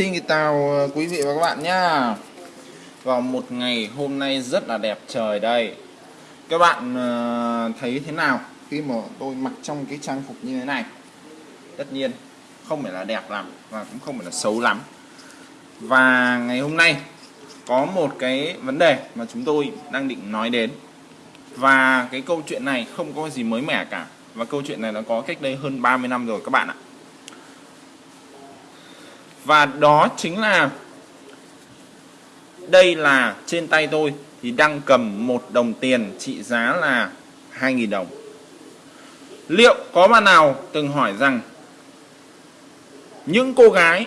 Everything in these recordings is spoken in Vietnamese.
Xin chào ờ, quý vị và các bạn nhá. Vào một ngày hôm nay rất là đẹp trời đây. Các bạn ờ, thấy thế nào khi mà tôi mặc trong cái trang phục như thế này? Tất nhiên, không phải là đẹp lắm và cũng không phải là xấu lắm. Và ngày hôm nay có một cái vấn đề mà chúng tôi đang định nói đến. Và cái câu chuyện này không có gì mới mẻ cả. Và câu chuyện này nó có cách đây hơn 30 năm rồi các bạn ạ và đó chính là đây là trên tay tôi thì đang cầm một đồng tiền trị giá là 2.000 đồng. Liệu có bạn nào từng hỏi rằng những cô gái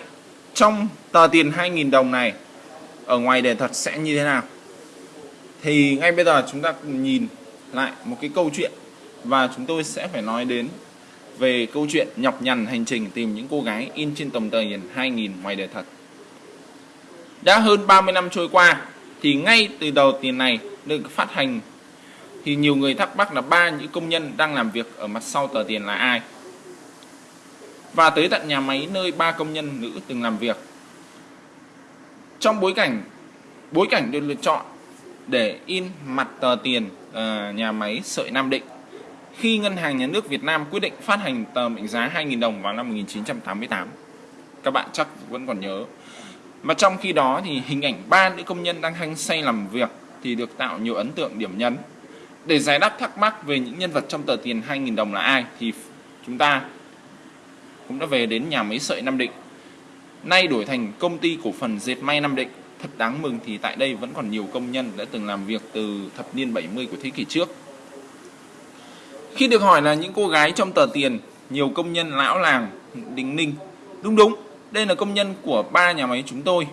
trong tờ tiền 2.000 đồng này ở ngoài đề thật sẽ như thế nào? Thì ngay bây giờ chúng ta cùng nhìn lại một cái câu chuyện và chúng tôi sẽ phải nói đến về câu chuyện nhọc nhằn hành trình tìm những cô gái in trên tầm tờ tiền 2000 ngoài đời thật. Đã hơn 30 năm trôi qua thì ngay từ đầu tiền này được phát hành thì nhiều người thắc mắc là ba những công nhân đang làm việc ở mặt sau tờ tiền là ai. Và tới tận nhà máy nơi ba công nhân nữ từng làm việc. Trong bối cảnh bối cảnh được lựa chọn để in mặt tờ tiền uh, nhà máy sợi Nam Định khi Ngân hàng Nhà nước Việt Nam quyết định phát hành tờ mệnh giá 2.000 đồng vào năm 1988. Các bạn chắc vẫn còn nhớ. Mà trong khi đó thì hình ảnh ba nữ công nhân đang hăng say làm việc thì được tạo nhiều ấn tượng điểm nhấn. Để giải đáp thắc mắc về những nhân vật trong tờ tiền 2.000 đồng là ai thì chúng ta cũng đã về đến nhà máy sợi Nam Định. Nay đổi thành công ty cổ phần dệt may Nam Định. Thật đáng mừng thì tại đây vẫn còn nhiều công nhân đã từng làm việc từ thập niên 70 của thế kỷ trước khi được hỏi là những cô gái trong tờ tiền, nhiều công nhân lão làng đình ninh. Đúng đúng, đây là công nhân của ba nhà máy chúng tôi.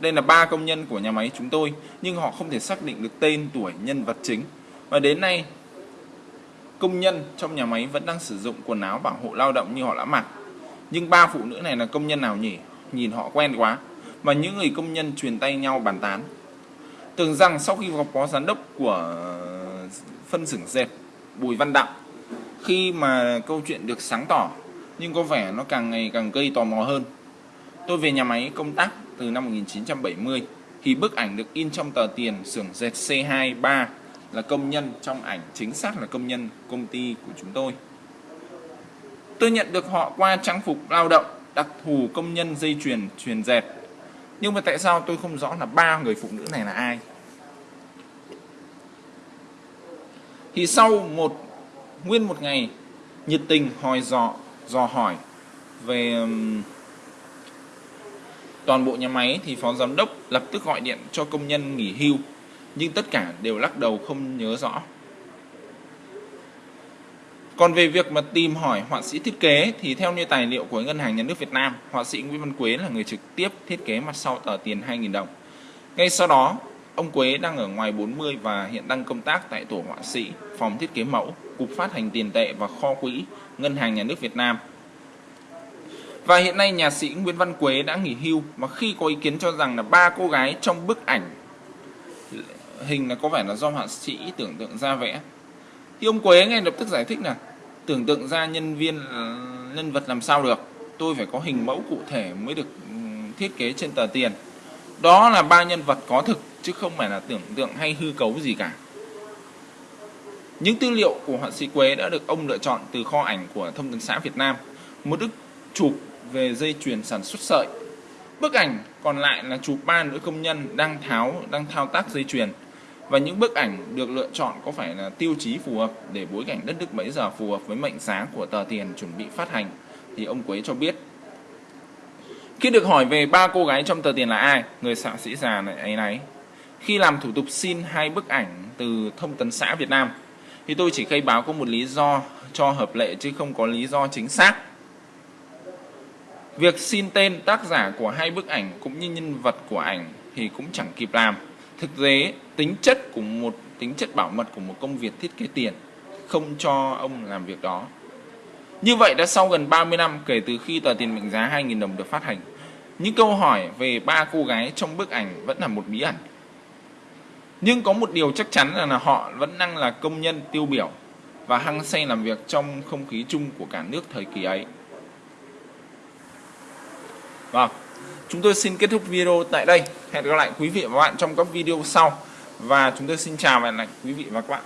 Đây là ba công nhân của nhà máy chúng tôi, nhưng họ không thể xác định được tên, tuổi, nhân vật chính. Và đến nay, công nhân trong nhà máy vẫn đang sử dụng quần áo bảo hộ lao động như họ đã mặc. Nhưng ba phụ nữ này là công nhân nào nhỉ? Nhìn họ quen quá. Và những người công nhân truyền tay nhau bàn tán. Tưởng rằng sau khi gặp phó giám đốc của phân xưởng dệt Bùi Văn Đặng khi mà câu chuyện được sáng tỏ, nhưng có vẻ nó càng ngày càng gây tò mò hơn. Tôi về nhà máy công tác từ năm 1970 thì bức ảnh được in trong tờ tiền xưởng dệt C23 là công nhân, trong ảnh chính xác là công nhân công ty của chúng tôi. Tôi nhận được họ qua trang phục lao động, đặc thù công nhân dây chuyền truyền dệt. Nhưng mà tại sao tôi không rõ là ba người phụ nữ này là ai? Thì sau một nguyên một ngày nhiệt tình hỏi dò dò hỏi về toàn bộ nhà máy thì phó giám đốc lập tức gọi điện cho công nhân nghỉ hưu nhưng tất cả đều lắc đầu không nhớ rõ còn về việc mà tìm hỏi họa sĩ thiết kế thì theo như tài liệu của Ngân hàng Nhà nước Việt Nam, họa sĩ Nguyễn Văn Quế là người trực tiếp thiết kế mặt sau tờ tiền 2.000 đồng. Ngay sau đó, Ông Quế đang ở ngoài 40 và hiện đang công tác tại tổ họa sĩ, phòng thiết kế mẫu, cục phát hành tiền tệ và kho quỹ Ngân hàng Nhà nước Việt Nam. Và hiện nay nhà sĩ Nguyễn Văn Quế đã nghỉ hưu và khi có ý kiến cho rằng là ba cô gái trong bức ảnh hình là có vẻ là do họa sĩ tưởng tượng ra vẽ. Thì ông Quế ngay lập tức giải thích là tưởng tượng ra nhân viên nhân vật làm sao được, tôi phải có hình mẫu cụ thể mới được ừ, thiết kế trên tờ tiền. Đó là ba nhân vật có thực chứ không phải là tưởng tượng hay hư cấu gì cả. Những tư liệu của họa sĩ Quế đã được ông lựa chọn từ kho ảnh của Thông tấn xã Việt Nam, một bức chụp về dây chuyền sản xuất sợi. Bức ảnh còn lại là chụp ba nữ công nhân đang tháo đang thao tác dây chuyền. Và những bức ảnh được lựa chọn có phải là tiêu chí phù hợp để bối cảnh đất nước bấy giờ phù hợp với mệnh giá của tờ tiền chuẩn bị phát hành thì ông Quế cho biết khi được hỏi về ba cô gái trong tờ tiền là ai, người xạ sĩ già này ấy nấy khi làm thủ tục xin hai bức ảnh từ thông tấn xã Việt Nam thì tôi chỉ khai báo có một lý do cho hợp lệ chứ không có lý do chính xác. Việc xin tên tác giả của hai bức ảnh cũng như nhân vật của ảnh thì cũng chẳng kịp làm. Thực tế, tính chất của một tính chất bảo mật của một công việc thiết kế tiền không cho ông làm việc đó. Như vậy đã sau gần 30 năm kể từ khi tờ tiền mệnh giá 2.000 đồng được phát hành, những câu hỏi về ba cô gái trong bức ảnh vẫn là một bí ẩn. Nhưng có một điều chắc chắn là, là họ vẫn đang là công nhân tiêu biểu và hăng say làm việc trong không khí chung của cả nước thời kỳ ấy. Vâng, chúng tôi xin kết thúc video tại đây. Hẹn gặp lại quý vị và các bạn trong các video sau. Và chúng tôi xin chào và hẹn gặp lại quý vị và các bạn.